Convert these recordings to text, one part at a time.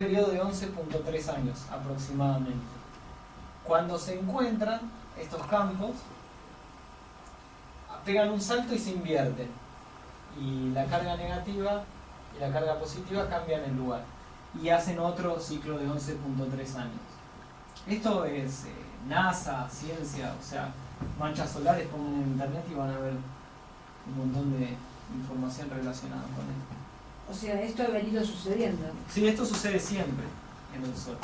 periodo de 11.3 años aproximadamente. Cuando se encuentran estos campos, pegan un salto y se invierten. Y la carga negativa y la carga positiva cambian el lugar. Y hacen otro ciclo de 11.3 años. Esto es eh, NASA, ciencia, o sea, manchas solares, pongan en internet y van a ver un montón de información relacionada con esto. O sea, esto ha venido sucediendo. Sí, esto sucede siempre en el Sol.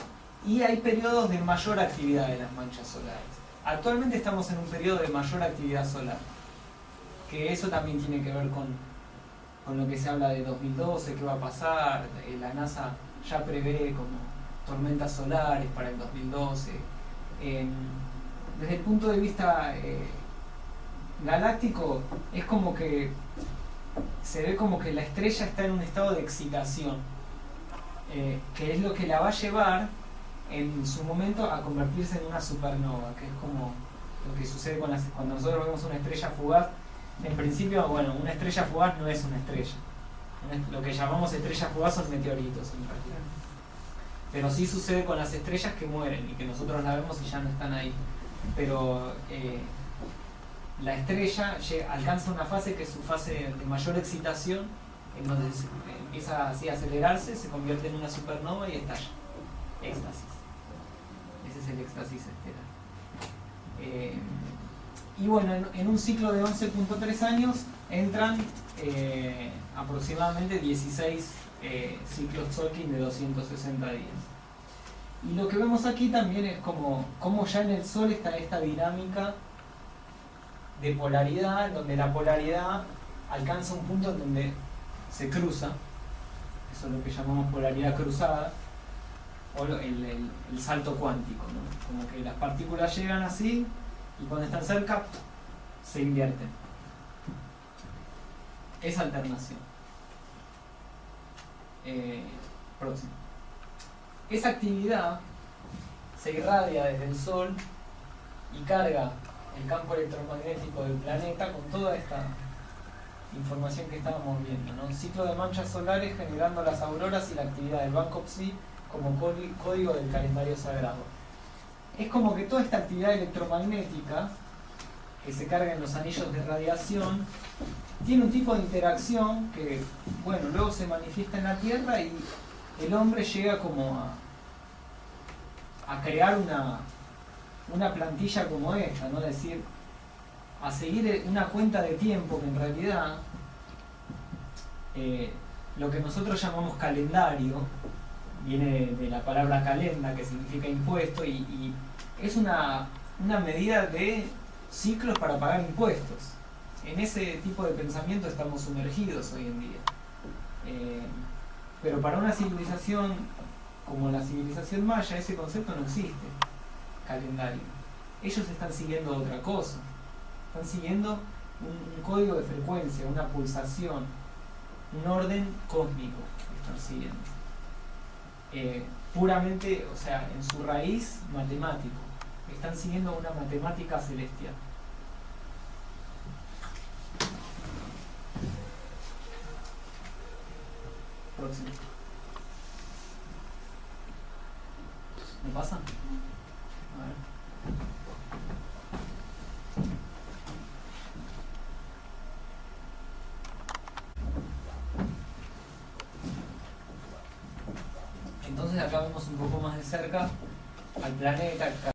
Y hay periodos de mayor actividad de las manchas solares. Actualmente estamos en un periodo de mayor actividad solar. Que eso también tiene que ver con, con lo que se habla de 2012, qué va a pasar. Eh, la NASA ya prevé como tormentas solares para el 2012. Em, desde el punto de vista eh, galáctico, es como que se ve como que la estrella está en un estado de excitación, eh, que es lo que la va a llevar en su momento a convertirse en una supernova, que es como lo que sucede con las, cuando nosotros vemos una estrella fugaz. En principio, bueno, una estrella fugaz no es una estrella. Lo que llamamos estrellas fugaz son meteoritos en realidad. Pero sí sucede con las estrellas que mueren y que nosotros la vemos y ya no están ahí. Pero eh, la estrella alcanza una fase que es su fase de mayor excitación, en donde empieza así a acelerarse, se convierte en una supernova y estalla. Éxtasis. Ese es el éxtasis estelar. Eh, y bueno, en, un ciclo de 11.3 años entran eh, aproximadamente 16 eh, ciclos Tolkien de 260 días. Y lo que vemos aquí también es como, como ya en el Sol está esta dinámica de polaridad, donde la polaridad alcanza un punto en donde se cruza, eso es lo que llamamos polaridad cruzada, o el, salto cuántico, como que las partículas llegan así y cuando están cerca se invierten. Es alternación. Eh, próximo. Esa actividad se irradia desde el Sol y carga el campo electromagnético del planeta con toda esta información que estábamos viendo. ¿no? Ciclo de manchas solares generando las auroras y la actividad del Banco Psi como código del calendario sagrado. Es como que toda esta actividad electromagnética que se carga en los anillos de radiación tiene un tipo de interacción que, bueno, luego se manifiesta en la Tierra y el hombre llega como a crear una, una plantilla como esta, ¿no? Es decir, a seguir una cuenta de tiempo que en realidad eh, lo que nosotros llamamos calendario viene de la palabra calenda que significa impuesto y, es una, medida de ciclos para pagar impuestos. En ese tipo de pensamiento estamos sumergidos hoy en día. Eh, pero para una civilización como la civilización maya ese concepto no existe calendario. Ellos están siguiendo otra cosa. Están siguiendo un, código de frecuencia, una pulsación, un orden cósmico están siguiendo. Eh, puramente, o sea, en su raíz matemático. Están siguiendo una matemática celestial. Próximo. ¿Me pasa? Entonces acá vemos un poco más de cerca al planeta,